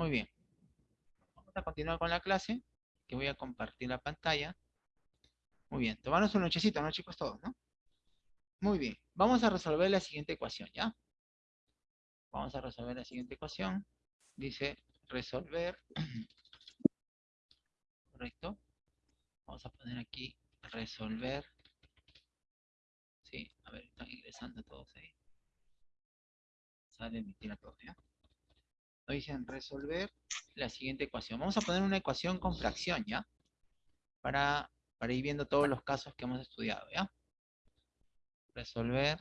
Muy bien. Vamos a continuar con la clase, que voy a compartir la pantalla. Muy bien. Tomarnos un nochecito, ¿no, chicos? Todos, ¿no? Muy bien. Vamos a resolver la siguiente ecuación, ¿ya? Vamos a resolver la siguiente ecuación. Dice resolver. ¿Correcto? Vamos a poner aquí resolver. Sí, a ver, están ingresando todos ahí. Sale emitir a todos, ¿ya? Dicen resolver la siguiente ecuación. Vamos a poner una ecuación con fracción, ¿ya? Para, para ir viendo todos los casos que hemos estudiado, ¿ya? Resolver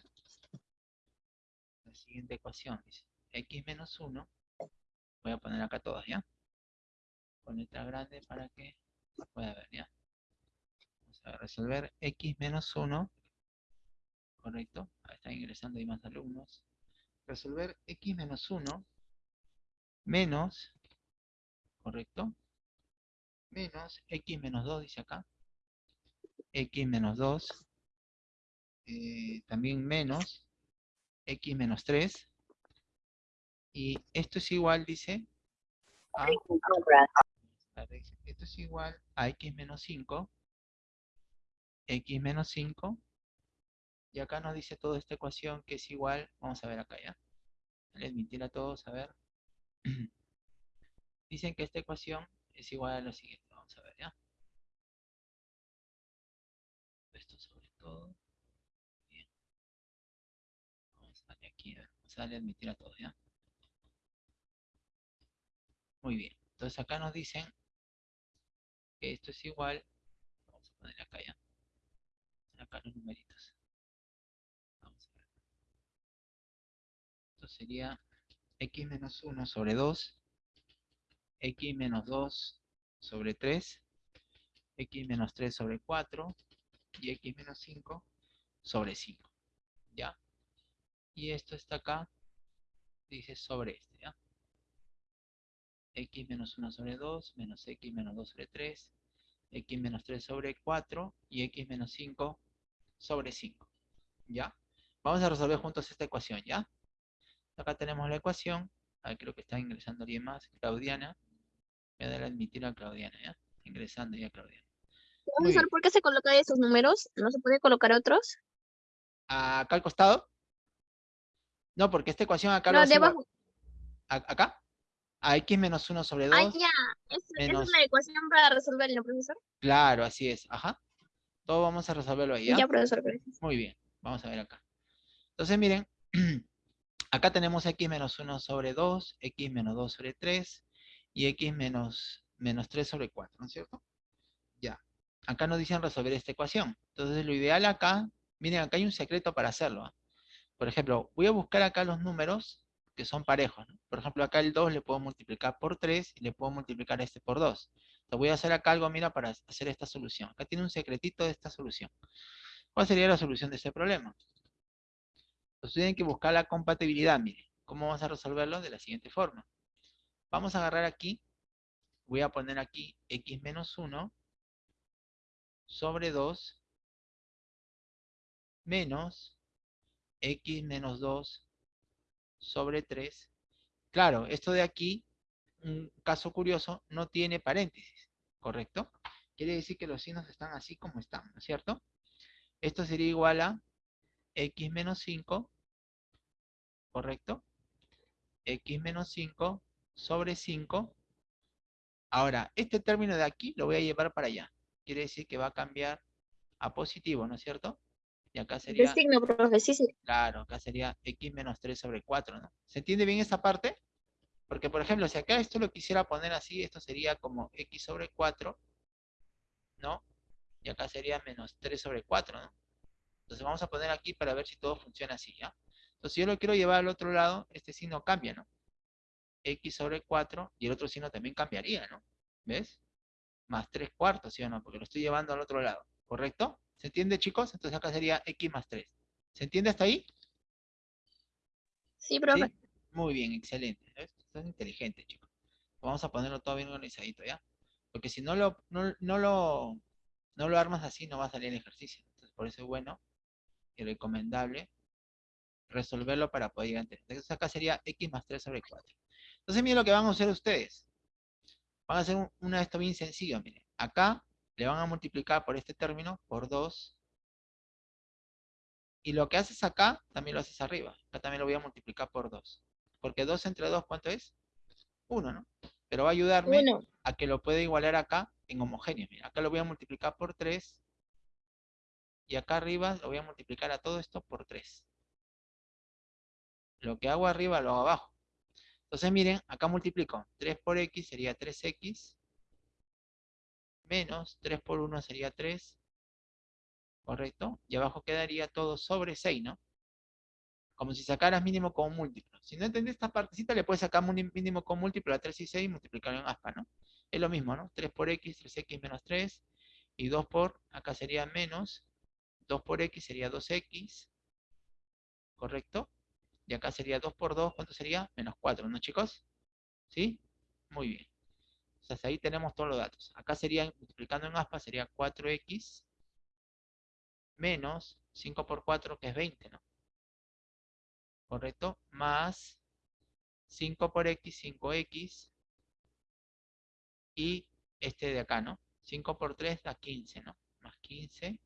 la siguiente ecuación. Dice x menos 1. Voy a poner acá todas, ¿ya? Con letra grande para que se pueda ver, ¿ya? Vamos a resolver x menos 1. Correcto. Ahí están ingresando y más alumnos. Resolver x menos 1 menos, correcto, menos x menos 2, dice acá, x menos 2, eh, también menos x menos 3, y esto es igual, dice, a, esto es igual a x menos 5, x menos 5, y acá nos dice toda esta ecuación que es igual, vamos a ver acá ya, admitir a todos, a ver, Dicen que esta ecuación es igual a lo siguiente. Vamos a ver, ¿ya? Esto sobre todo. Bien. Vamos a darle aquí, vamos a darle admitir a todos, ¿ya? Muy bien. Entonces acá nos dicen que esto es igual. Vamos a ponerle acá ya. Acá los numeritos. Vamos a ver. Esto sería x menos 1 sobre 2, x menos 2 sobre 3, x menos 3 sobre 4 y x menos 5 sobre 5. ¿Ya? Y esto está acá, dice sobre este, ¿ya? x menos 1 sobre 2, menos x menos 2 sobre 3, x menos 3 sobre 4 y x menos 5 sobre 5. ¿Ya? Vamos a resolver juntos esta ecuación, ¿ya? Acá tenemos la ecuación. Ahí creo que está ingresando alguien más. Claudiana. Voy a dar a admitir a Claudiana, ¿ya? Ingresando ya Claudiana. Profesor, ¿por qué se colocan esos números? ¿No se puede colocar otros? ¿Acá al costado? No, porque esta ecuación acá no, debajo. ¿Acá? A x menos 1 sobre 2. Ah, ya. Esa es la ecuación para resolverlo, profesor. Claro, así es. Ajá. Todo vamos a resolverlo ahí, ¿ya? Ya, profesor, gracias. Muy bien. Vamos a ver acá. Entonces, miren. Acá tenemos x menos 1 sobre 2, x menos 2 sobre 3 y x menos, menos 3 sobre 4, ¿no es cierto? Ya. Acá nos dicen resolver esta ecuación. Entonces lo ideal acá, miren, acá hay un secreto para hacerlo. ¿ah? Por ejemplo, voy a buscar acá los números que son parejos. Por ejemplo, acá el 2 le puedo multiplicar por 3 y le puedo multiplicar este por 2. Entonces voy a hacer acá algo, mira, para hacer esta solución. Acá tiene un secretito de esta solución. ¿Cuál sería la solución de este problema? Entonces tienen que buscar la compatibilidad, miren. ¿Cómo vamos a resolverlo? De la siguiente forma. Vamos a agarrar aquí, voy a poner aquí x menos 1 sobre 2 menos x menos 2 sobre 3. Claro, esto de aquí, un caso curioso, no tiene paréntesis, ¿correcto? Quiere decir que los signos están así como están, ¿no es cierto? Esto sería igual a x menos 5, ¿correcto? x menos 5 sobre 5. Ahora, este término de aquí lo voy a llevar para allá. Quiere decir que va a cambiar a positivo, ¿no es cierto? Y acá sería... signo, profe, sí, sí. Claro, acá sería x menos 3 sobre 4, ¿no? ¿Se entiende bien esa parte? Porque, por ejemplo, si acá esto lo quisiera poner así, esto sería como x sobre 4, ¿no? Y acá sería menos 3 sobre 4, ¿no? Entonces vamos a poner aquí para ver si todo funciona así, ¿ya? Entonces si yo lo quiero llevar al otro lado, este signo cambia, ¿no? X sobre 4 y el otro signo también cambiaría, ¿no? ¿Ves? Más 3 cuartos, ¿sí o no? Porque lo estoy llevando al otro lado, ¿correcto? ¿Se entiende, chicos? Entonces acá sería X más 3. ¿Se entiende hasta ahí? Sí, profe. Muy bien, excelente. ¿Ves? Estás inteligente, chicos. Vamos a ponerlo todo bien organizadito, ¿ya? Porque si no lo, no, lo, no lo armas así, no va a salir el ejercicio. Entonces, por eso es bueno y recomendable resolverlo para poder entender. Entonces acá sería x más 3 sobre 4. Entonces miren lo que van a hacer ustedes. Van a hacer un- una de esto bien sencillo, miren. Acá le van a multiplicar por este término por 2. Y lo que haces acá, también lo haces arriba. Acá también lo voy a multiplicar por 2. Porque 2 entre 2, ¿cuánto es? 1, ¿no? Pero va a ayudarme Uno. a que lo pueda igualar acá en homogéneo. Mira, acá lo voy a multiplicar por 3. Y acá arriba lo voy a multiplicar a todo esto por 3. Lo que hago arriba lo hago abajo. Entonces miren, acá multiplico. 3 por x sería 3x. Menos 3 por 1 sería 3. ¿Correcto? Y abajo quedaría todo sobre 6, ¿no? Como si sacaras mínimo con múltiplo. Si no entendés esta partecita, le puedes sacar mínimo con múltiplo a 3 y 6 y multiplicarlo en aspa, ¿no? Es lo mismo, ¿no? 3 por x, 3x menos 3. Y 2 por, acá sería menos. 2 por x sería 2x. ¿Correcto? Y acá sería 2 por 2, ¿cuánto sería? Menos 4, ¿no chicos? ¿Sí? Muy bien. Entonces ahí tenemos todos los datos. Acá sería, multiplicando en aspa, sería 4x menos 5 por 4, que es 20, ¿no? ¿Correcto? Más 5 por x, 5x. Y este de acá, ¿no? 5 por 3 da 15, ¿no? Más 15.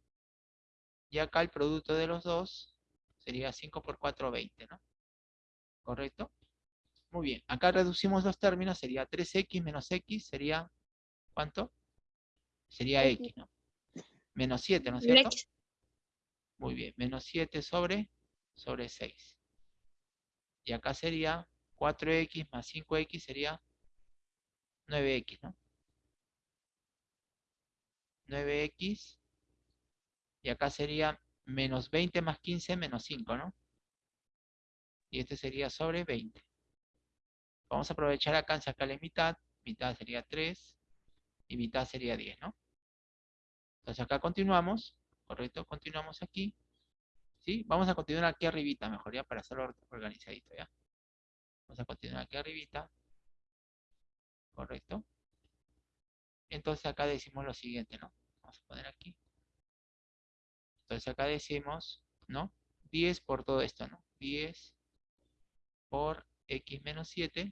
Y acá el producto de los dos sería 5 por 4, 20, ¿no? ¿Correcto? Muy bien. Acá reducimos los términos, sería 3x menos x, sería, ¿cuánto? Sería X. ¿no? Menos 7, ¿no es cierto? Muy bien, menos 7 sobre, sobre 6. Y acá sería 4x más 5x sería 9x, ¿no? 9x. Y acá sería menos 20 más 15 menos 5, ¿no? Y este sería sobre 20. Vamos a aprovechar acá en sacarle mitad. Mitad sería 3 y mitad sería 10, ¿no? Entonces acá continuamos, ¿correcto? Continuamos aquí. ¿Sí? Vamos a continuar aquí arribita, mejor ya, para hacerlo or- organizadito, ¿ya? Vamos a continuar aquí arribita. ¿Correcto? Entonces acá decimos lo siguiente, ¿no? Vamos a poner aquí. Entonces acá decimos, ¿no? 10 por todo esto, ¿no? 10 por x menos 7.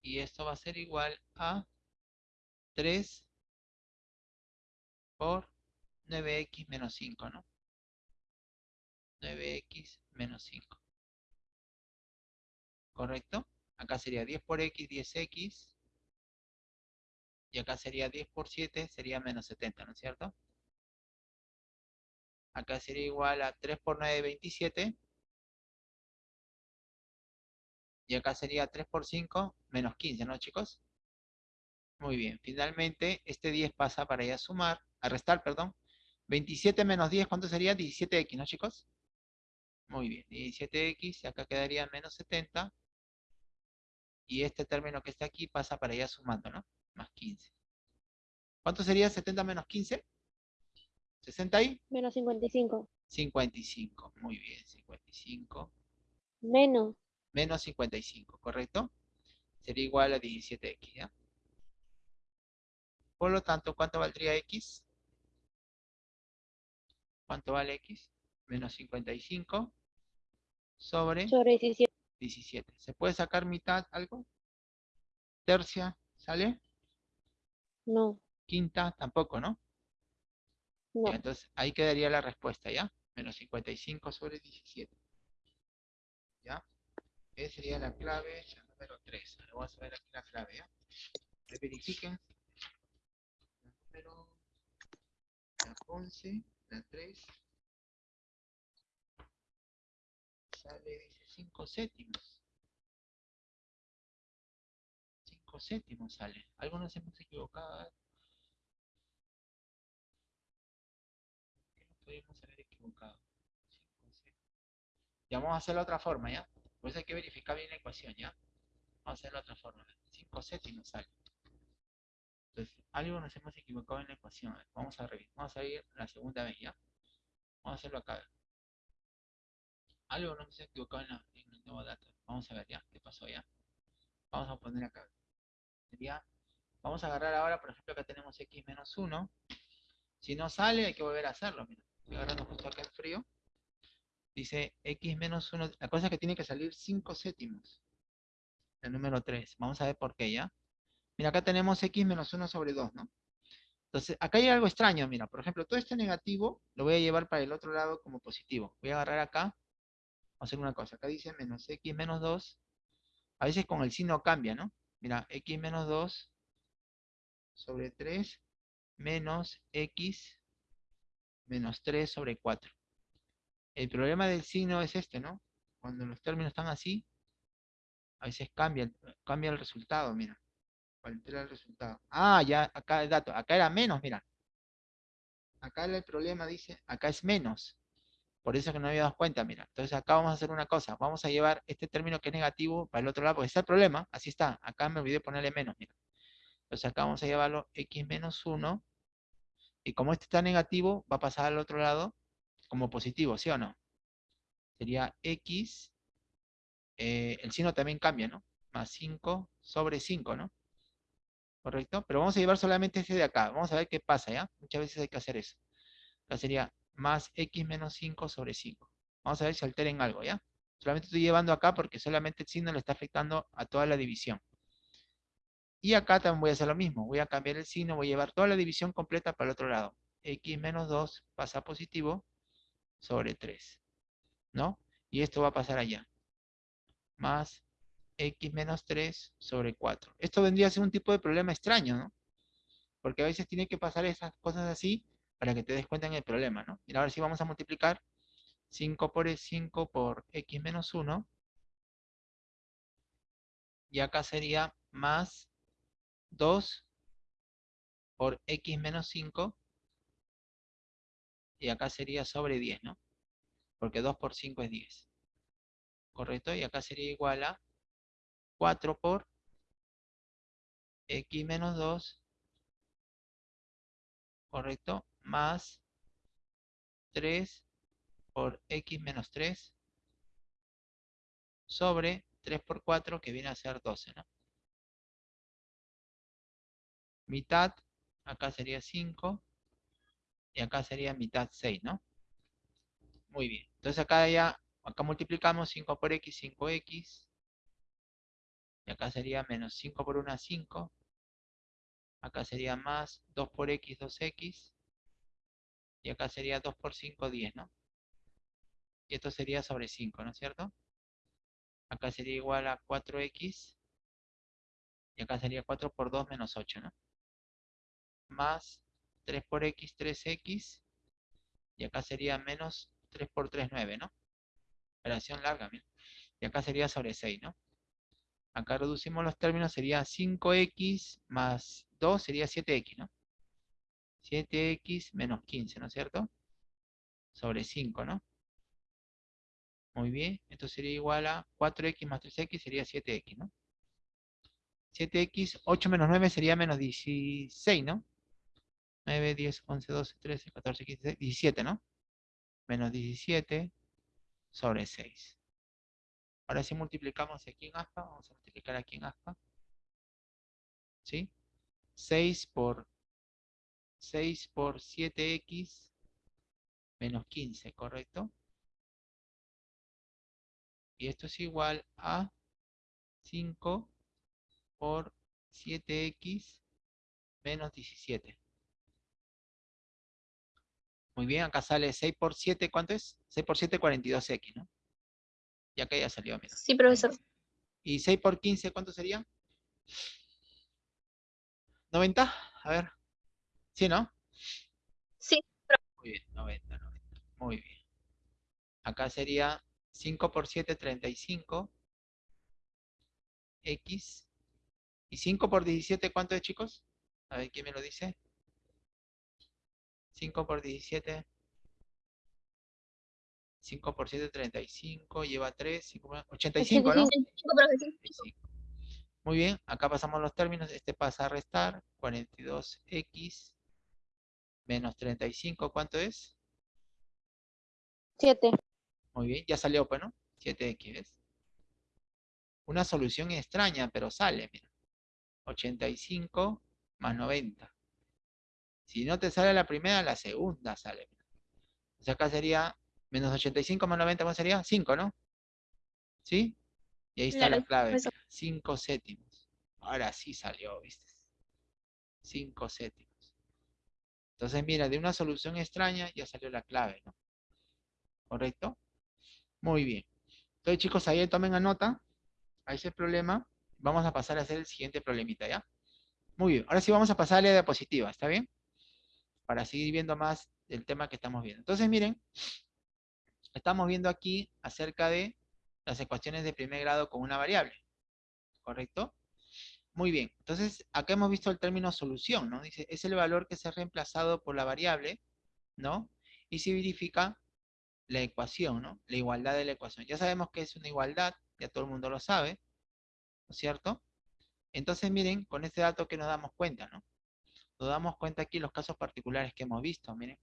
Y esto va a ser igual a 3 por 9x menos 5, ¿no? 9x menos 5. ¿Correcto? Acá sería 10 por x, 10x. Y acá sería 10 por 7, sería menos 70, ¿no es cierto? Acá sería igual a 3 por 9, 27. Y acá sería 3 por 5, menos 15, ¿no, chicos? Muy bien. Finalmente, este 10 pasa para ya sumar, a restar, perdón. 27 menos 10, ¿cuánto sería? 17x, ¿no, chicos? Muy bien. 17x, y acá quedaría menos 70. Y este término que está aquí pasa para allá sumando, ¿no? Más 15. ¿Cuánto sería 70 menos 15? ¿60 y? Menos 55. 55. Muy bien, 55. Menos. Menos 55, ¿correcto? Sería igual a 17x, ¿ya? Por lo tanto, ¿cuánto valdría x? ¿Cuánto vale x? Menos 55 sobre Sobre 17. 17. ¿Se puede sacar mitad algo? Tercia, ¿sale? No. Quinta, tampoco, ¿no? No. Ya, entonces ahí quedaría la respuesta, ¿ya? Menos 55 sobre 17. ¿Ya? Esa sería la clave la número 3. Ahora vamos a ver aquí la clave, ¿ya? Que Verifiquen. La número... La 11, la 3. Sale, dice 5 séptimos. 5 séptimos sale. Algunos hemos equivocado. ¿Qué nos haber equivocado? 5 séptimos. Ya vamos a hacerlo de otra forma, ¿ya? Por eso hay que verificar bien la ecuación, ¿ya? Vamos a hacerlo de otra forma. 5 séptimos sale. Entonces, algo nos hemos equivocado en la ecuación. Vamos a revisar. Vamos a ir la segunda vez, ¿ya? Vamos a hacerlo acá. Algo nos hemos equivocado en, la, en el nuevo dato. Vamos a ver, ¿ya? ¿Qué pasó, ya? Vamos a poner acá. Sería, vamos a agarrar ahora, por ejemplo, acá tenemos x menos 1. Si no sale, hay que volver a hacerlo. Mira, estoy agarrando justo acá el frío. Dice x menos 1. La cosa es que tiene que salir 5 séptimos. El número 3. Vamos a ver por qué ya. Mira, acá tenemos x menos 1 sobre 2, ¿no? Entonces, acá hay algo extraño, mira. Por ejemplo, todo este negativo lo voy a llevar para el otro lado como positivo. Voy a agarrar acá. Vamos a hacer una cosa. Acá dice menos x menos 2. A veces con el signo cambia, ¿no? Mira, x menos 2 sobre 3 menos x menos 3 sobre 4. El problema del signo es este, ¿no? Cuando los términos están así, a veces cambia, cambia el resultado, mira. Altera el resultado. Ah, ya, acá el dato. Acá era menos, mira. Acá el problema dice, acá es menos. Por eso que no había dado cuenta, mira. Entonces acá vamos a hacer una cosa. Vamos a llevar este término que es negativo para el otro lado, porque está el problema. Así está. Acá me olvidé ponerle menos, mira. Entonces acá vamos a llevarlo x menos 1. Y como este está negativo, va a pasar al otro lado como positivo, ¿sí o no? Sería x, eh, el signo también cambia, ¿no? Más 5 sobre 5, ¿no? ¿Correcto? Pero vamos a llevar solamente este de acá. Vamos a ver qué pasa, ¿ya? Muchas veces hay que hacer eso. Acá sería más x menos 5 sobre 5. Vamos a ver si alteren algo, ¿ya? Solamente estoy llevando acá porque solamente el signo le está afectando a toda la división. Y acá también voy a hacer lo mismo. Voy a cambiar el signo, voy a llevar toda la división completa para el otro lado. x menos 2 pasa positivo sobre 3. ¿No? Y esto va a pasar allá. Más x menos 3 sobre 4. Esto vendría a ser un tipo de problema extraño, ¿no? Porque a veces tiene que pasar esas cosas así para que te des cuenta en el problema, ¿no? Mira, ahora sí vamos a multiplicar 5 por 5 por x menos 1. Y acá sería más 2 por x menos 5. Y acá sería sobre 10, ¿no? Porque 2 por 5 es 10. ¿Correcto? Y acá sería igual a 4 por x menos 2. ¿Correcto? Más 3 por x menos 3 sobre 3 por 4 que viene a ser 12, ¿no? mitad, acá sería 5, y acá sería mitad 6, ¿no? Muy bien. Entonces acá ya, acá multiplicamos 5 por x, 5x, y acá sería menos 5 por 1, 5, acá sería más 2 por x, 2x, y acá sería 2 por 5, 10, ¿no? Y esto sería sobre 5, ¿no es cierto? Acá sería igual a 4x, y acá sería 4 por 2 menos 8, ¿no? más 3 por x, 3x, y acá sería menos 3 por 3, 9, ¿no? Operación larga, mira. Y acá sería sobre 6, ¿no? Acá reducimos los términos, sería 5x más 2 sería 7x, ¿no? 7x menos 15, ¿no es cierto? Sobre 5, ¿no? Muy bien, esto sería igual a 4x más 3x sería 7x, ¿no? 7x, 8 menos 9 sería menos 16, ¿no? 9, 10, 11, 12, 13, 14, 15, 17, ¿no? Menos 17 sobre 6. Ahora si multiplicamos aquí en aspa, vamos a multiplicar aquí en aspa. ¿Sí? 6 por 6 por 7x menos 15, ¿correcto? Y esto es igual a 5 por 7x menos 17. Muy bien, acá sale 6 por 7, ¿cuánto es? 6 por 7, 42x, ¿no? Y acá ya salió, mira. Sí, profesor. ¿Y 6 por 15, cuánto sería? 90, a ver. ¿Sí, no? Sí. Muy bien, 90, 90. Muy bien. Acá sería 5 por 7, 35. X. ¿Y 5 por 17 cuánto es, chicos? A ver, ¿quién me lo dice? 5 por 17. 5 por 7, 35. Lleva 3. 5 por... 85, ¿no? 85. Muy bien. Acá pasamos los términos. Este pasa a restar. 42x menos 35. ¿Cuánto es? 7. Muy bien. Ya salió, pues, ¿no? 7x, ¿ves? Una solución extraña, pero sale, mira. 85 más 90. Si no te sale la primera, la segunda sale. Entonces acá sería Menos 85 más 90, ¿cuánto sería? 5, ¿no? ¿Sí? Y ahí está la Claro, clave. eso. 5 séptimos. Ahora sí salió, ¿viste? 5 séptimos. Entonces, mira, de una solución extraña ya salió la clave, ¿no? ¿Correcto? Muy bien. Entonces, chicos, ahí tomen a nota a ese problema. Vamos a pasar a hacer el siguiente problemita, ¿ya? Muy bien. Ahora sí vamos a pasar a la diapositiva, ¿está bien? Para seguir viendo más el tema que estamos viendo. Entonces, miren, estamos viendo aquí acerca de las ecuaciones de primer grado con una variable. ¿Correcto? Muy bien. Entonces, acá hemos visto el término solución, ¿no? Dice, es el valor que se ha reemplazado por la variable, ¿no? Y se verifica la ecuación, ¿no? La igualdad de la ecuación. Ya sabemos que es una igualdad, ya todo el mundo lo sabe, ¿no es cierto? Entonces, miren, con este dato que nos damos cuenta, ¿no? Nos damos cuenta aquí los casos particulares que hemos visto, miren.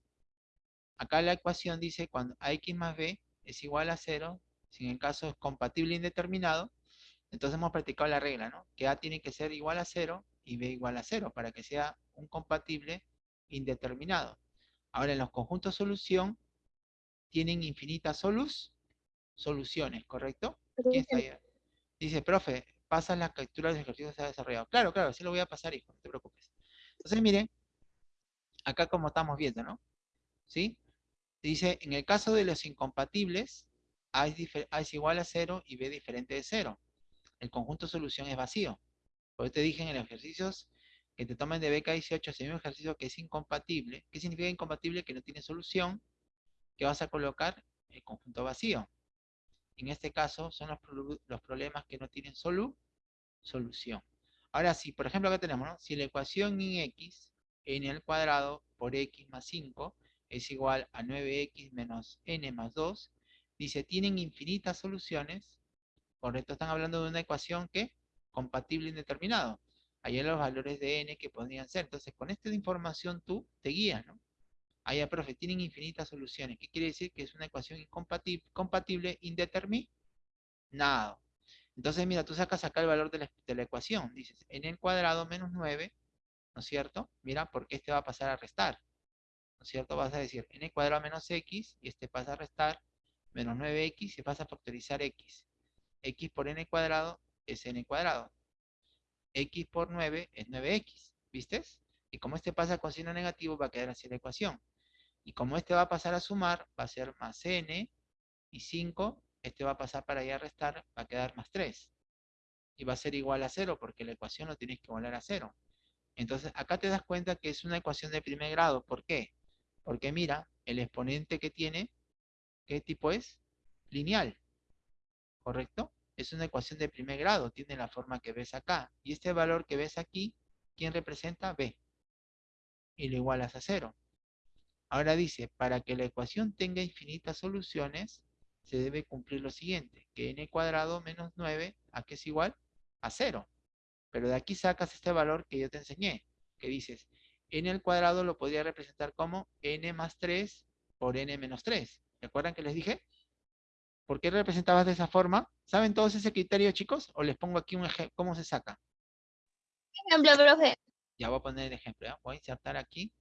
Acá la ecuación dice cuando x más b es igual a 0, si en el caso es compatible indeterminado, entonces hemos practicado la regla, ¿no? Que a tiene que ser igual a 0 y b igual a 0 para que sea un compatible indeterminado. Ahora, en los conjuntos solución tienen infinitas solus, soluciones, ¿correcto? ¿Quién está ahí? Dice, profe, pasa las capturas de ejercicios que se ha desarrollado. Claro, claro, sí lo voy a pasar, hijo, no te preocupes. Entonces, miren, acá como estamos viendo, ¿no? ¿Sí? Dice, en el caso de los incompatibles, A es, difer- A es igual a 0 y B diferente de 0. El conjunto solución es vacío. Por eso te dije en los ejercicios que te tomen de BK18, si hay un ejercicio que es incompatible, ¿qué significa incompatible? Que no tiene solución, que vas a colocar el conjunto vacío. En este caso son los, los problemas que no tienen solu, solución. Ahora sí, por ejemplo acá tenemos, ¿no? Si la ecuación en x, n al cuadrado por x más 5 es igual a 9x menos n más 2, dice, tienen infinitas soluciones, correcto, están hablando de una ecuación que compatible indeterminado. Ahí hay los valores de n que podrían ser. Entonces, con esta información tú te guías, ¿no? Ahí, profe, tienen infinitas soluciones. ¿Qué quiere decir? Que es una ecuación incompatible, compatible indeterminado. Entonces, mira, tú sacas acá el valor de la, de la ecuación. Dices, n cuadrado menos 9, ¿no es cierto? Mira, porque este va a pasar a restar. ¿No es cierto? Vas a decir n cuadrado menos x, y este pasa a restar, menos 9x, y vas a factorizar x. x por n cuadrado es n cuadrado. x por 9 es 9x, ¿viste? Y como este pasa con signo negativo, va a quedar así la ecuación. Y como este va a pasar a sumar, va a ser más n, y 5, este va a pasar para allá a restar, va a quedar más 3. Y va a ser igual a 0, porque la ecuación lo tienes que igualar a 0. Entonces, acá te das cuenta que es una ecuación de primer grado. ¿Por qué? Porque mira, el exponente que tiene, ¿qué tipo es? Lineal. ¿Correcto? Es una ecuación de primer grado, tiene la forma que ves acá. Y este valor que ves aquí, ¿quién representa? B. Y lo igualas a 0. Ahora dice, para que la ecuación tenga infinitas soluciones, se debe cumplir lo siguiente, que n cuadrado menos 9, ¿a qué es igual? A 0. Pero de aquí sacas este valor que yo te enseñé, que dices, n al cuadrado lo podría representar como n más 3 por n menos 3. ¿Recuerdan que les dije? ¿Por qué representabas de esa forma? ¿Saben todos ese criterio, chicos? O les pongo aquí un ejemplo, ¿cómo se saca? Ejemplo, profe. Ya voy a poner el ejemplo, ¿ya? Voy a insertar aquí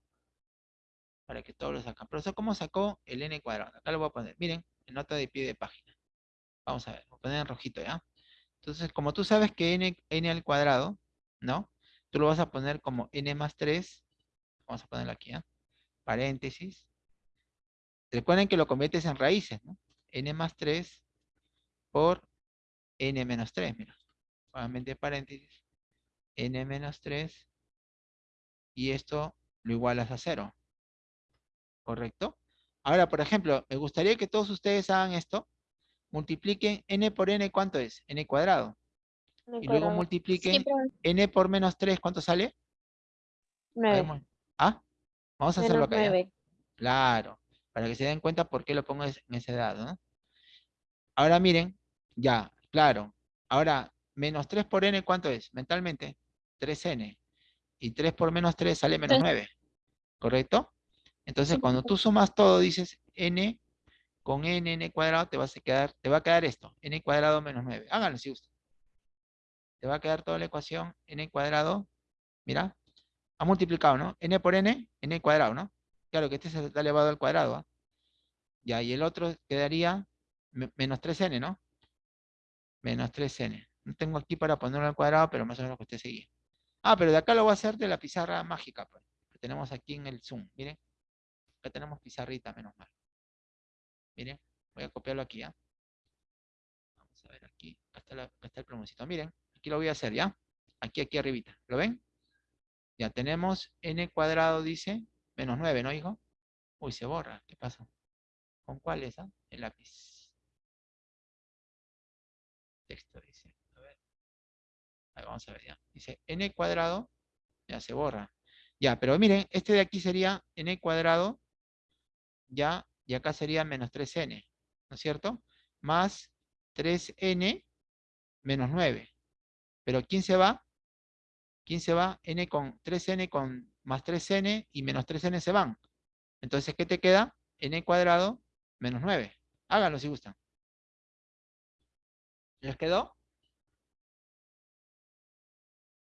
para que todos lo sacan. Profesor, ¿cómo sacó el n cuadrado? Acá lo voy a poner. Miren, en nota de pie de página. Vamos a ver, voy a poner en rojito, ¿ya? Entonces, como tú sabes que n, n al cuadrado, ¿no? Tú lo vas a poner como n más 3. Vamos a ponerlo aquí, ¿ya? Paréntesis. Recuerden que lo conviertes en raíces, ¿no? N más 3 por n menos 3, mira. Nuevamente paréntesis. n menos 3. Y esto lo igualas a 0. ¿Correcto? Ahora, por ejemplo, me gustaría que todos ustedes hagan esto. Multipliquen n por n, ¿cuánto es? n cuadrado. Y luego multipliquen Sí, profe. n por menos 3, ¿cuánto sale? Nueve. Hagamos- ¿Ah? Vamos a hacerlo Menos acá. ¿ya? nueve. Claro, para que se den cuenta por qué lo pongo en ese dado, ¿no? Ahora miren, ya, claro. Ahora, menos 3 por n, ¿cuánto es? Mentalmente, 3n. Y 3 por menos 3 sale menos Tres. 9. ¿Correcto? Entonces, cuando tú sumas todo, dices n con n, n cuadrado, te, vas a quedar, te va a quedar esto, n cuadrado menos 9. Háganlo si gustan. Te va a quedar toda la ecuación, n cuadrado, mira, ha multiplicado, ¿no? n por n, n cuadrado, ¿no? Claro que este se está elevado al cuadrado, ¿ah? Ya, y el otro quedaría me- menos 3n, ¿no? Menos 3n. No tengo aquí para ponerlo al cuadrado, pero más o menos que usted seguía. Ah, pero de acá lo voy a hacer de la pizarra mágica, pues, que tenemos aquí en el Zoom. Miren, acá tenemos pizarrita, menos mal. Miren, voy a copiarlo aquí, ¿ya? Vamos a ver aquí. Acá está, la- acá está el plumoncito. Miren, aquí lo voy a hacer, ¿ya? Aquí, aquí arribita. ¿Lo ven? Ya tenemos n cuadrado, dice, menos 9, ¿no, hijo? Uy, se borra. ¿Qué pasó? ¿Con cuál es, ah? El lápiz. Texto, dice. A ver. Ahí vamos a ver, ya. Dice n cuadrado, ya se borra. Ya, pero miren, este de aquí sería n cuadrado, ya, y acá sería menos 3n, ¿no es cierto? Más 3n menos 9. Pero ¿quién se va? ¿Quién se va? n con 3n con más 3n y menos 3n se van. Entonces, ¿qué te queda? n cuadrado menos 9. Háganlo si gustan. ¿Les quedó?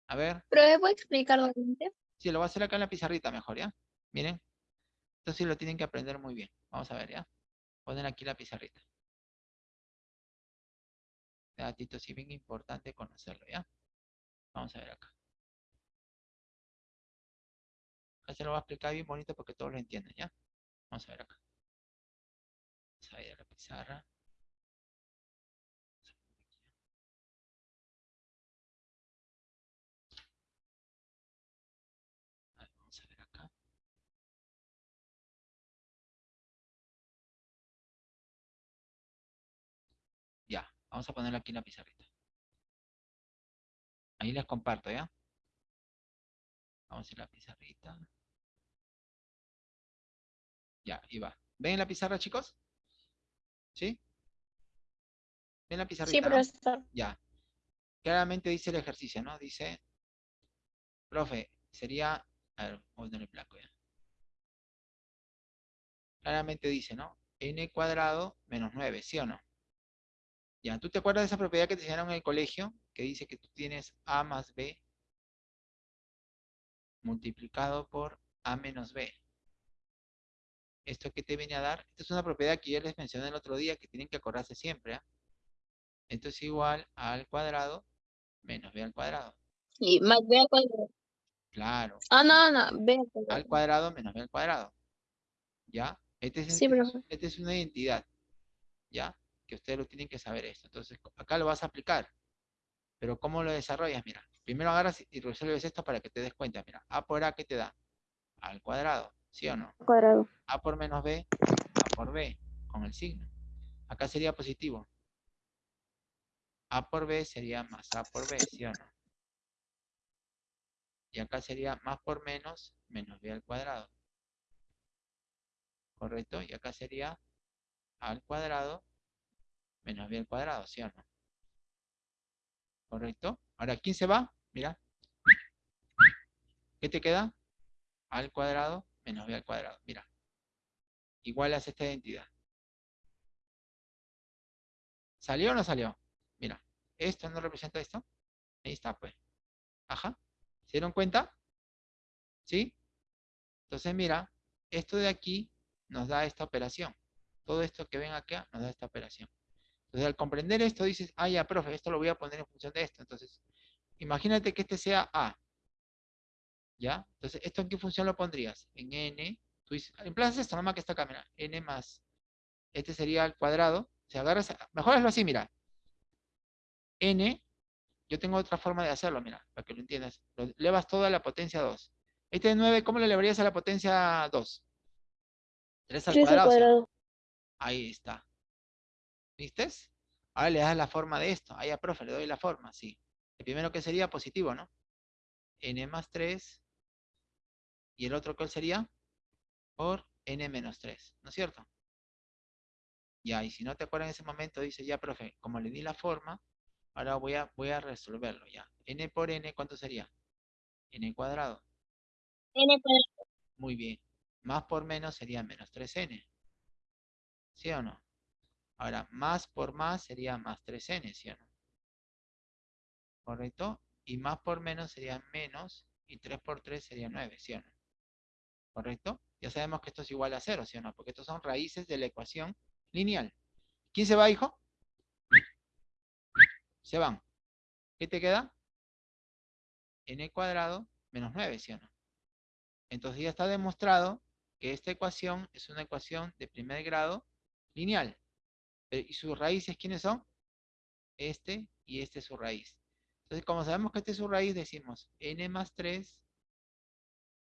A ver, Pero ¿me puede explicar nuevamente? si lo voy a hacer acá en la pizarrita mejor, ¿ya? Miren. Esto sí lo tienen que aprender muy bien. Vamos a ver, ¿ya? Ponen aquí la pizarrita. Datito sí bien importante conocerlo, ¿ya? Vamos a ver acá. Se lo voy a explicar bien bonito porque todos lo entienden, ¿ya? Vamos a ver acá. Vamos a ir a la pizarra. Vamos a ver acá. Ya, vamos a ponerlo aquí en la pizarrita. Ahí les comparto, ¿ya? Vamos a ir a la pizarrita. Ya, ahí va. ¿Ven la pizarra, chicos? ¿Sí? ¿Ven la pizarrita? Sí, no? profesor. Ya. Claramente dice el ejercicio, ¿no? Dice, profe, sería, a ver, voy a poner el blanco ya. Claramente dice, ¿no? n cuadrado menos 9, ¿sí o no? Ya, ¿tú te acuerdas de esa propiedad que te enseñaron en el colegio? Que dice que tú tienes a más b multiplicado por a menos b. ¿Esto qué te viene a dar? Esta es una propiedad que yo les mencioné el otro día que tienen que acordarse siempre, ¿ah? Esto es igual a al cuadrado menos b al cuadrado. Y más B al cuadrado. Claro, Ah, no, no, B al al cuadrado. cuadrado menos b al cuadrado. ¿Ya? Este es, Sí, este este es una identidad. ¿Ya? Que ustedes lo tienen que saber esto. Entonces, acá lo vas a aplicar. Pero ¿cómo lo desarrollas? Mira, primero agarras y resuelves esto para que te des cuenta. Mira, a por a, ¿qué te da? Al cuadrado, ¿sí o no? Cuadrado. a por menos b, a por b, con el signo. Acá sería positivo. a por b sería más a por b, ¿sí o no? Y acá sería más por menos, menos b al cuadrado. ¿Correcto? Y acá sería a al cuadrado menos b al cuadrado, ¿sí o no? ¿Correcto? Ahora, ¿quién se va? Mira. ¿Qué te queda? A al cuadrado menos b al cuadrado. Mira. Igual a esta identidad. ¿Salió o no salió? Mira. ¿Esto no representa esto? Ahí está, pues. Ajá. ¿Se dieron cuenta? ¿Sí? Entonces, mira, esto de aquí nos da esta operación. Todo esto que ven acá nos da esta operación. Entonces, al comprender esto, dices, ah, ya, profe, esto lo voy a poner en función de esto. Entonces, imagínate que este sea A. ¿Ya? Entonces, ¿esto en qué función lo pondrías? En N. Tú dices, emplazas esto nomás que está acá, mira. N más. Este sería al cuadrado. Si agarras, mejor hazlo así, mira. N, yo tengo otra forma de hacerlo, mira, para que lo entiendas. Lo elevas todo a la potencia 2. Este de 9, ¿cómo le elevarías a la potencia 2? 3 al 3 al cuadrado. ¿sí? cuadrado. Ahí está. ¿Viste? Ahora le das la forma de esto. Ahí a profe, le doy la forma, sí. El primero que sería positivo, ¿no? n más 3. ¿Y el otro cuál sería? Por n menos 3, ¿no es cierto? Ya, y si no te acuerdas en ese momento, dice, ya, profe, como le di la forma, ahora voy a, voy a resolverlo, ya. n por n, ¿cuánto sería? n cuadrado. N cuadrado. Muy bien. Más por menos sería menos 3n. ¿Sí o no? Ahora, más por más sería más 3n, ¿sí o no? ¿Correcto? Y más por menos sería menos, y 3 por 3 sería 9, ¿sí o no? ¿Correcto? Ya sabemos que esto es igual a cero, ¿sí o no? Porque estos son raíces de la ecuación lineal. ¿Quién se va, hijo? Se van. ¿Qué te queda? n cuadrado menos 9, ¿sí o no? Entonces ya está demostrado que esta ecuación es una ecuación de primer grado lineal. Eh, ¿Y sus raíces quiénes son? Este y este es su raíz. Entonces, como sabemos que este es su raíz, decimos n más 3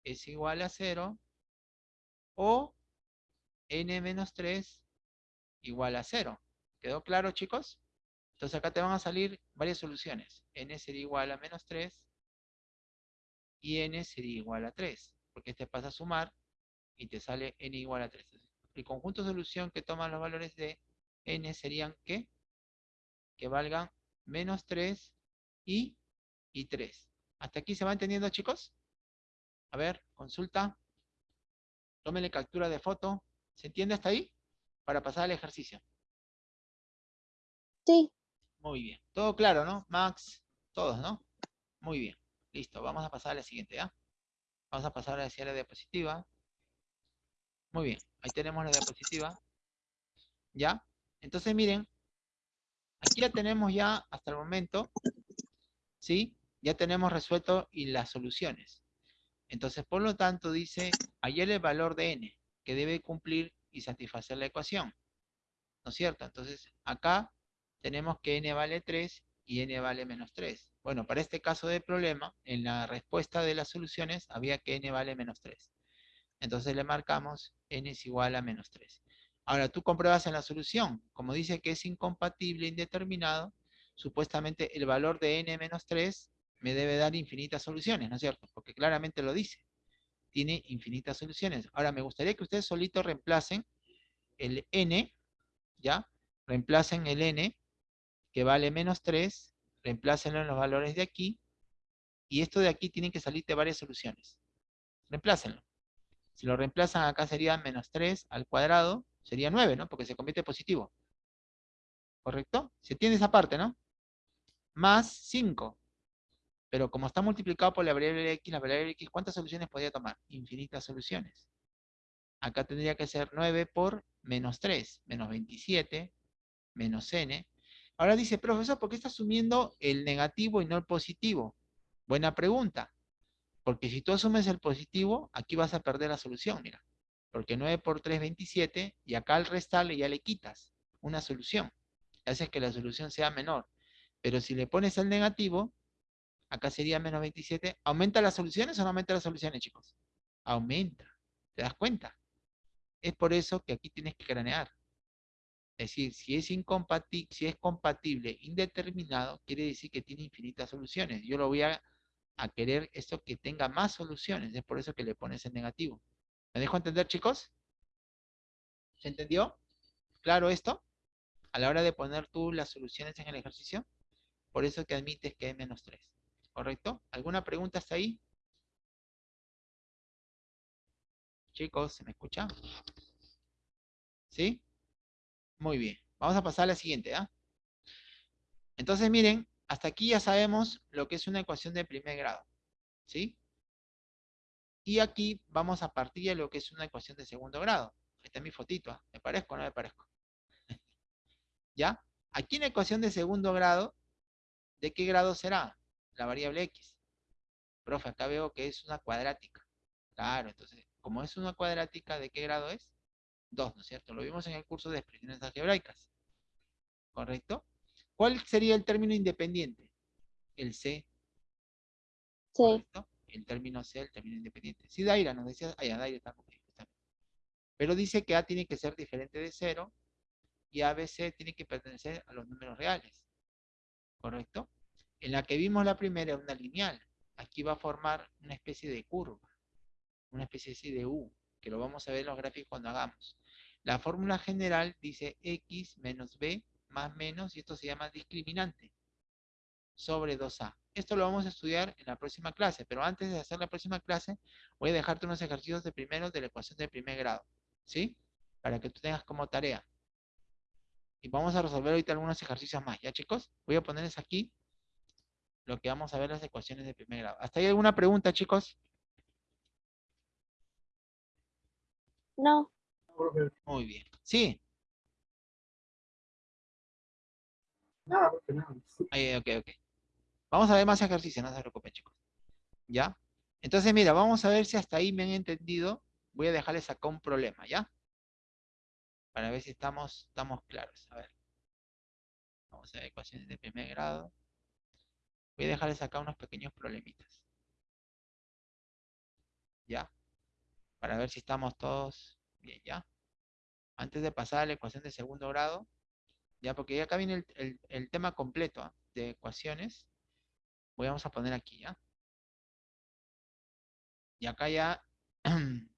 es igual a 0 o n menos 3 igual a 0. ¿Quedó claro, chicos? Entonces acá te van a salir varias soluciones. n sería igual a menos 3 y n sería igual a 3. Porque este pasa a sumar y te sale n igual a 3. El conjunto de solución que toman los valores de n serían. Que valgan menos 3 y, y 3. ¿Hasta aquí se va entendiendo, chicos? A ver, consulta. Tómenle captura de foto. ¿Se entiende hasta ahí? Para pasar al ejercicio. Sí. Muy bien. Todo claro, ¿no? Max, todos, ¿no? Muy bien. Listo. Vamos a pasar a la siguiente, ¿ya? Vamos a pasar hacia la diapositiva. Muy bien. Ahí tenemos la diapositiva. ¿Ya? Entonces, miren. Aquí ya tenemos ya, hasta el momento, ¿sí? Ya tenemos resuelto y las soluciones. Entonces, por lo tanto, dice, ayer el valor de n, que debe cumplir y satisfacer la ecuación. ¿No es cierto? Entonces, acá tenemos que n vale 3 y n vale menos 3. Bueno, para este caso de problema, en la respuesta de las soluciones había que n vale menos 3. Entonces le marcamos n es igual a menos 3. Ahora tú compruebas en la solución, como dice que es incompatible indeterminado, supuestamente el valor de n menos 3 me debe dar infinitas soluciones, ¿no es cierto? Porque claramente lo dice. Tiene infinitas soluciones. Ahora me gustaría que ustedes solitos reemplacen el n, ¿ya? Reemplacen el n que vale menos 3, reemplácenlo en los valores de aquí, y esto de aquí tienen que salirte varias soluciones. Reemplácenlo. Si lo reemplazan acá sería menos 3 al cuadrado, sería 9, ¿no? Porque se convierte positivo. ¿Correcto? Se tiene esa parte, ¿no? Más 5. Pero como está multiplicado por la variable x, la variable x, ¿cuántas soluciones podría tomar? Infinitas soluciones. Acá tendría que ser 9 por menos 3, menos 27, menos n, Ahora dice, profesor, ¿por qué está asumiendo el negativo y no el positivo? Buena pregunta. Porque si tú asumes el positivo, aquí vas a perder la solución, mira. Porque 9 por 3 es 27, y acá al restarle ya le quitas una solución. Haces que la solución sea menor. Pero si le pones el negativo, acá sería menos 27. ¿Aumenta las soluciones o no aumenta las soluciones, chicos? Aumenta. ¿Te das cuenta? Es por eso que aquí tienes que cranear. Es decir, si es, incompatible, si es compatible indeterminado, quiere decir que tiene infinitas soluciones. Yo lo voy a, querer esto que tenga más soluciones. Es por eso que le pones el negativo. ¿Me dejo entender, chicos? ¿Se entendió? ¿Claro esto? A la hora de poner tú las soluciones en el ejercicio. Por eso que admites que hay menos 3. ¿Correcto? ¿Alguna pregunta hasta ahí? Chicos, ¿se me escucha? ¿Sí? Muy bien. Vamos a pasar a la siguiente, ¿ah? Entonces, miren, hasta aquí ya sabemos lo que es una ecuación de primer grado. ¿Sí? Y aquí vamos a partir de lo que es una ecuación de segundo grado. Ahí está mi fotito. ¿ah? ¿Me parezco o no me parezco? ¿Ya? Aquí en la ecuación de segundo grado, ¿de qué grado será? La variable x. Profe, acá veo que es una cuadrática. Claro, entonces, como es una cuadrática, ¿de qué grado es? 2, ¿no es cierto? Lo vimos en el curso de expresiones algebraicas. ¿Correcto? ¿Cuál sería el término independiente? El C. Sí. ¿Correcto? El término C, el término independiente. Si Daira nos decía, ah, ya, Daira está Pero dice que A tiene que ser diferente de 0 y ABC tiene que pertenecer a los números reales. ¿Correcto? En la que vimos la primera, una lineal. Aquí va a formar una especie de curva. Una especie de U, que lo vamos a ver en los gráficos cuando hagamos. La fórmula general dice x menos b más menos, y esto se llama discriminante, sobre 2a. Esto lo vamos a estudiar en la próxima clase, pero antes de hacer la próxima clase, voy a dejarte unos ejercicios de primero de la ecuación de primer grado, ¿sí? Para que tú tengas como tarea. Y vamos a resolver ahorita algunos ejercicios más, ¿ya chicos? Voy a ponerles aquí lo que vamos a ver las ecuaciones de primer grado. ¿Hasta ahí alguna pregunta, chicos? No. Muy bien. Sí. Ahí, ok, ok. Vamos a ver más ejercicios, no se preocupen, chicos. ¿Ya? Entonces, mira, vamos a ver si hasta ahí me han entendido. Voy a dejarles acá un problema, ¿ya? Para ver si estamos, estamos claros. A ver. Vamos a ver ecuaciones de primer grado. Voy a dejarles acá unos pequeños problemitas. ¿Ya? Para ver si estamos todos bien, ¿ya? Antes de pasar a la ecuación de segundo grado, ya, porque acá viene el, el- tema completo ¿ah? de ecuaciones. Voy a poner aquí, ¿ya? Y acá ya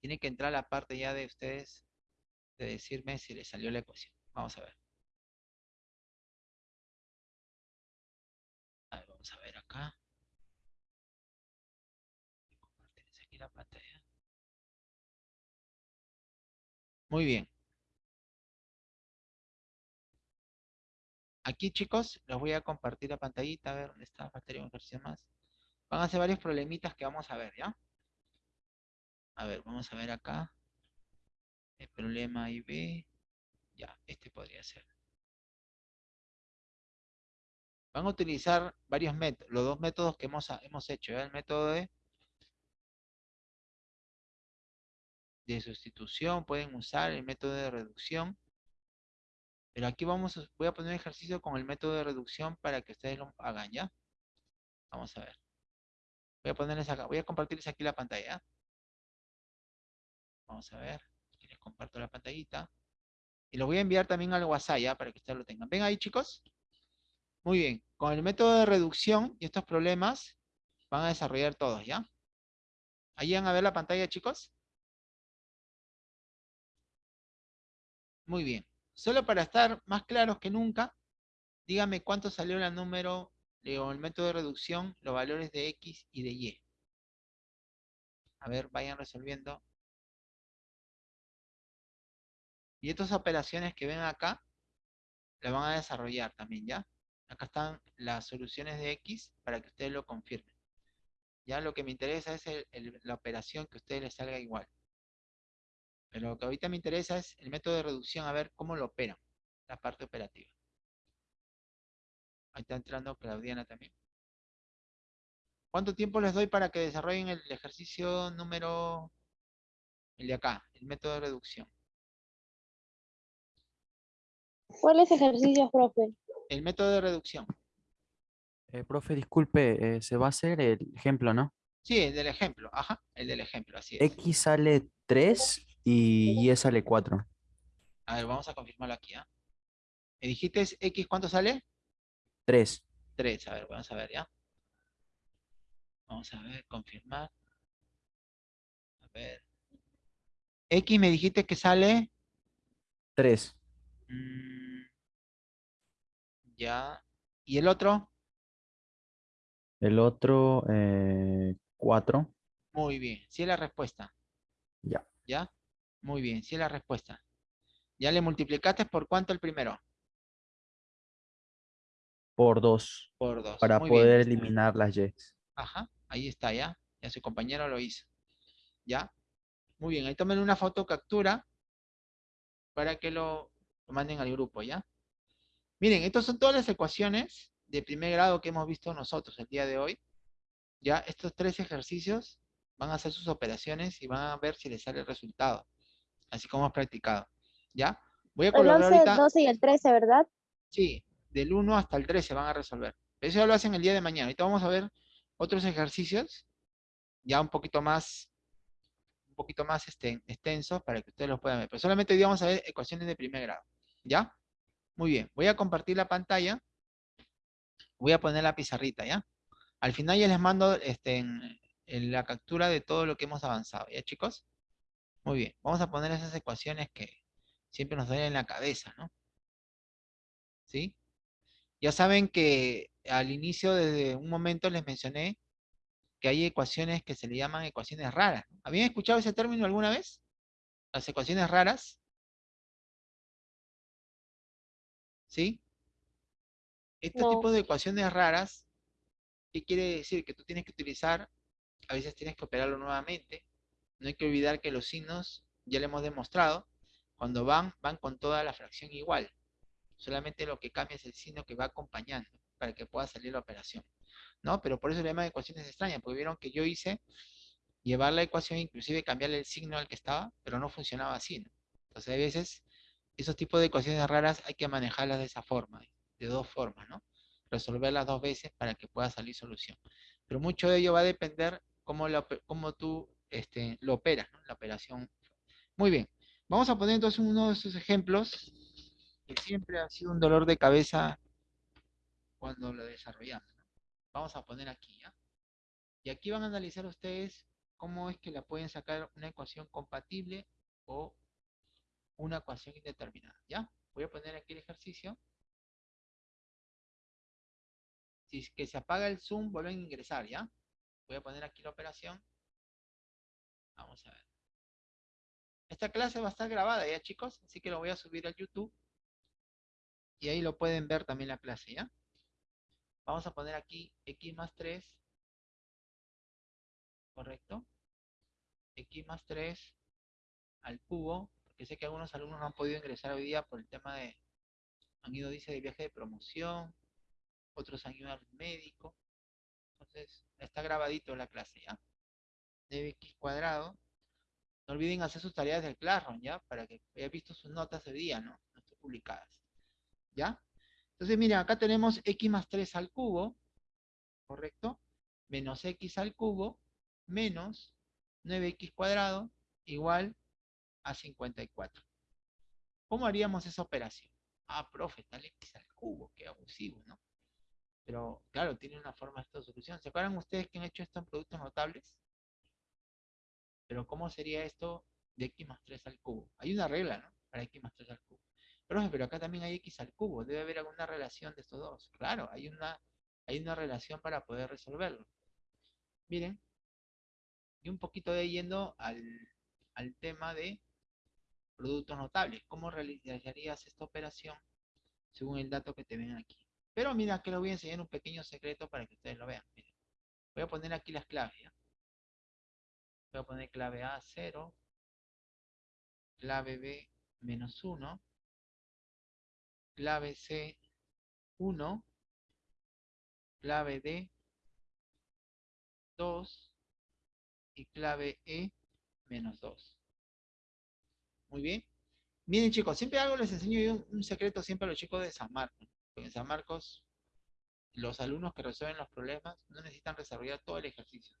tiene que entrar la parte ya de ustedes de decirme si les salió la ecuación. Vamos a ver. A ver, vamos a ver acá. Voy a compartirles aquí la pantalla. Muy bien. Aquí, chicos, les voy a compartir la pantallita, a ver dónde está, batería un ejercicio más. Van a hacer varios problemitas que vamos a ver, ¿ya? A ver, vamos a ver acá. El problema IB. Ya, este podría ser. Van a utilizar varios métodos, los dos métodos que hemos, hemos hecho, ¿ya? El método de, de sustitución, pueden usar el método de reducción. Pero aquí vamos, a- voy a poner ejercicio con el método de reducción para que ustedes lo hagan, ¿ya? Vamos a ver. Voy a ponerles acá, voy a compartirles aquí la pantalla. Vamos a ver. Aquí les comparto la pantallita. Y lo voy a enviar también al WhatsApp, ¿ya? Para que ustedes lo tengan. ¿Ven ahí, chicos? Muy bien. Con el método de reducción y estos problemas van a desarrollar todos, ¿ya? ¿Ahí van a ver la pantalla, chicos? Muy bien. Solo para estar más claros que nunca, dígame cuánto salió el número, digo, el método de reducción, los valores de X y de Y. A ver, vayan resolviendo. Y estas operaciones que ven acá, las van a desarrollar también, ¿ya? Acá están las soluciones de X para que ustedes lo confirmen. Ya lo que me interesa es la operación que a ustedes les salga igual. Pero lo que ahorita me interesa es el método de reducción, a ver cómo lo operan, la parte operativa. Ahí está entrando Claudiana también. ¿Cuánto tiempo les doy para que desarrollen el ejercicio número, el de acá, el método de reducción? ¿Cuáles ejercicios, profe? El método de reducción. Eh, profe, disculpe, eh, se va a hacer el ejemplo, ¿no? Sí, el del ejemplo, ajá, el del ejemplo, así es. X sale 3 y Y sale 4. A ver, vamos a confirmarlo aquí, ¿ah? ¿Me dijiste X cuánto sale? 3. 3, a ver, vamos a ver, ¿ya? Vamos a ver, confirmar. A ver. X me dijiste que sale... 3. mm, ya. ¿Y el otro? El otro, 4. Muy bien, sí es la respuesta. Ya. ¿Ya? Muy bien, sí es la respuesta. ¿Ya le multiplicaste por cuánto el primero? por 2. Por 2. Para poder eliminar las Y. Ajá, ahí está ya. Ya su compañero lo hizo. ¿Ya? Muy bien, ahí tomen una foto captura para que lo, lo manden al grupo, ¿ya? Miren, estas son todas las ecuaciones de primer grado que hemos visto nosotros el día de hoy. Ya, estos tres ejercicios van a hacer sus operaciones y van a ver si les sale el resultado. Así como hemos practicado. ¿Ya? Voy a El colocar 11, ahorita... 12 y el 13, ¿verdad? Sí, del 1 hasta el 13 van a resolver. Pero eso ya lo hacen el día de mañana. Ahorita vamos a ver otros ejercicios ya un poquito más un poquito más este, extensos para que ustedes los puedan ver. Pero solamente hoy día vamos a ver ecuaciones de primer grado. ¿Ya? Muy bien. Voy a compartir la pantalla. Voy a poner la pizarrita, ¿ya? Al final ya les mando este, en, en la captura de todo lo que hemos avanzado. ¿Ya, chicos? Muy bien. Vamos a poner esas ecuaciones que siempre nos duelen en la cabeza, ¿no? ¿Sí? Ya saben que al inicio, desde un momento les mencioné que hay ecuaciones que se le llaman ecuaciones raras. ¿Habían escuchado ese término alguna vez? Las ecuaciones raras. ¿Sí? Este No. tipo de ecuaciones raras, ¿qué quiere decir? Que tú tienes que utilizar, a veces tienes que operarlo nuevamente, no hay que olvidar que los signos, ya le hemos demostrado, cuando van, van con toda la fracción igual. Solamente lo que cambia es el signo que va acompañando para que pueda salir la operación. ¿No? Pero por eso le llaman ecuaciones extrañas, porque vieron que yo hice llevar la ecuación, inclusive cambiarle el signo al que estaba, pero no funcionaba así, ¿no? Entonces, a veces, esos tipos de ecuaciones raras hay que manejarlas de esa forma, de dos formas, ¿no? Resolverlas dos veces para que pueda salir solución. Pero mucho de ello va a depender cómo, lo, cómo tú este, lo operas, ¿no? La operación. Muy bien. Vamos a poner entonces uno de esos ejemplos que siempre ha sido un dolor de cabeza cuando lo desarrollamos. Vamos a poner aquí, ¿ya? Y aquí van a analizar ustedes cómo es que la pueden sacar una ecuación compatible o una ecuación indeterminada, ¿ya? Voy a poner aquí el ejercicio. Si es que se apaga el zoom, vuelven a ingresar, ¿ya? Voy a poner aquí la operación. Vamos a ver. Esta clase va a estar grabada, ¿ya, chicos? Así que lo voy a subir a YouTube. Y ahí lo pueden ver también la clase, ¿ya? Vamos a poner aquí x más 3. ¿Correcto? x más 3 al cubo, porque sé que algunos alumnos no han podido ingresar hoy día por el tema de, han ido, dice, de viaje de promoción, otros han ido al médico, entonces está grabadito la clase, ¿ya? 9x cuadrado, no olviden hacer sus tareas del Classroom, ¿ya? Para que haya visto sus notas de día, ¿no? No publicadas, ¿ya? Entonces, miren, acá tenemos x más 3 al cubo, ¿correcto? Menos x al cubo, menos 9x cuadrado, igual a 54. ¿Cómo haríamos esa operación? Ah, profe, tal x al cubo, qué abusivo, ¿no? Pero, claro, tiene una forma de solución. ¿Se acuerdan ustedes que han hecho esto en productos notables? Pero, ¿cómo sería esto de x más 3 al cubo? Hay una regla, ¿no? Para x más 3 al cubo. Profe, pero acá también hay x al cubo. Debe haber alguna relación de estos dos. Claro, hay una, hay una relación para poder resolverlo. Miren. Y un poquito de yendo al, al tema de productos notables. ¿Cómo realizarías esta operación según el dato que te ven aquí? Pero mira, que lo voy a enseñar un pequeño secreto para que ustedes lo vean. Voy a poner aquí las claves. ¿ya? Voy a poner clave A 0, clave B menos 1, clave C 1, clave D 2 y clave E menos 2. Muy bien. Miren chicos, siempre algo les enseño yo un, un secreto siempre a los chicos de San Marcos. En San Marcos, los alumnos que resuelven los problemas no necesitan desarrollar todo el ejercicio.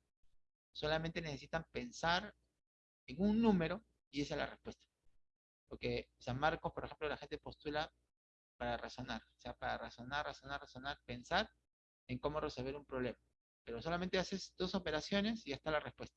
Solamente necesitan pensar en un número y esa es la respuesta. Porque San Marcos, por ejemplo, la gente postula para razonar. O sea, para razonar, razonar, razonar, pensar en cómo resolver un problema. Pero solamente haces dos operaciones y ya está la respuesta.